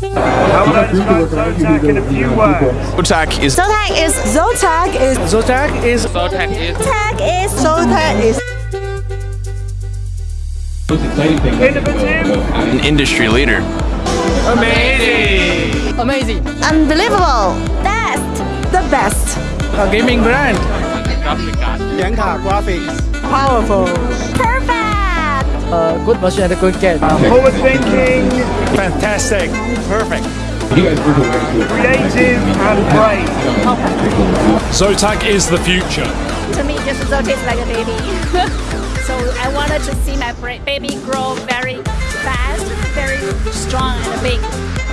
How would I describe Zotac in a few words? Zotac is Zotac is Zotac is Zotac is Zotac is Zotac is Zotac is innovative, an industry leader. amazing, amazing. unbelievable, best, the best, a gaming brand, Graphic card. graphics, Powerful. Perfect. Uh, good machine and a good game. forward thinking, Fantastic. Perfect. You guys brutal. Creative and brave. Zotac is the future. to me just Zotac is like a baby. so I wanted to see my baby grow very fast, very strong and big.